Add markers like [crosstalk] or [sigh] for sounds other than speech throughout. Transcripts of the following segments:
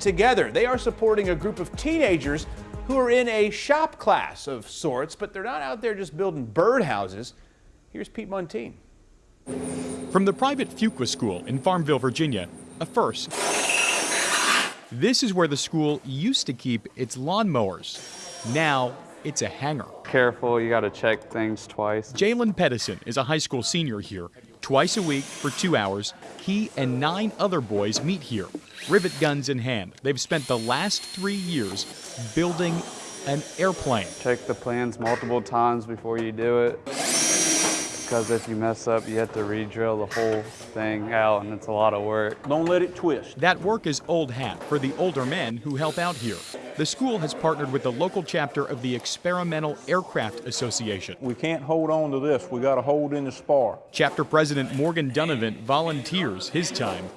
together. They are supporting a group of teenagers who are in a shop class of sorts, but they're not out there just building birdhouses. Here's Pete Muntean. From the private Fuqua School in Farmville, Virginia, a first. This is where the school used to keep its lawnmowers. Now it's a hangar. Careful, you got to check things twice. Jalen Pedison is a high school senior here. Twice a week for two hours, he and nine other boys meet here, rivet guns in hand. They've spent the last three years building an airplane. Check the plans multiple times before you do it because if you mess up, you have to re-drill the whole thing out, and it's a lot of work. Don't let it twist. That work is old hat for the older men who help out here. The school has partnered with the local chapter of the Experimental Aircraft Association. We can't hold on to this. We got to hold in the spar. Chapter President Morgan Donovan volunteers his time.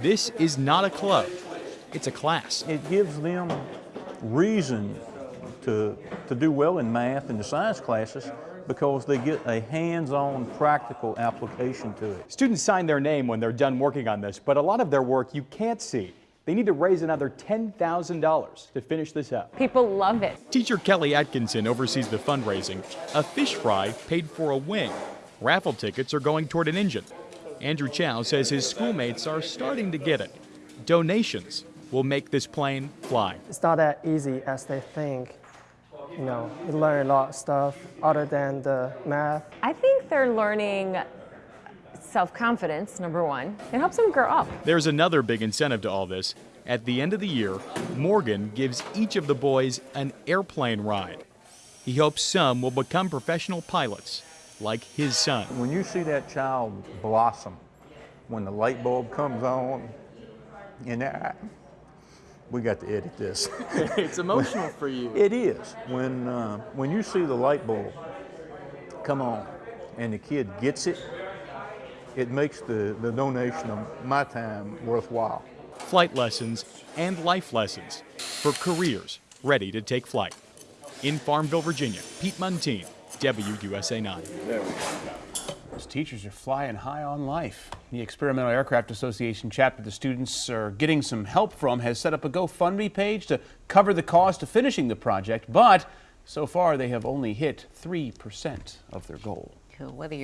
This is not a club, it's a class. It gives them reason to, to do well in math and the science classes because they get a hands-on practical application to it. Students sign their name when they're done working on this, but a lot of their work you can't see. They need to raise another $10,000 to finish this up. People love it. Teacher Kelly Atkinson oversees the fundraising. A fish fry paid for a wing. Raffle tickets are going toward an engine. Andrew Chow says his schoolmates are starting to get it. Donations will make this plane fly. It's not that easy as they think you know, you learn a lot of stuff other than the math. I think they're learning self-confidence, number one. It helps them grow up. There's another big incentive to all this. At the end of the year, Morgan gives each of the boys an airplane ride. He hopes some will become professional pilots, like his son. When you see that child blossom, when the light bulb comes on, and that, we got to edit this. [laughs] [laughs] it's emotional for you. It is. When, uh, when you see the light bulb come on and the kid gets it, it makes the, the donation of my time worthwhile. Flight lessons and life lessons for careers ready to take flight. In Farmville, Virginia, Pete Muntean, WUSA 9. Those teachers are flying high on life. The Experimental Aircraft Association chapter the students are getting some help from has set up a GoFundMe page to cover the cost of finishing the project, but so far they have only hit 3% of their goal. Whether you're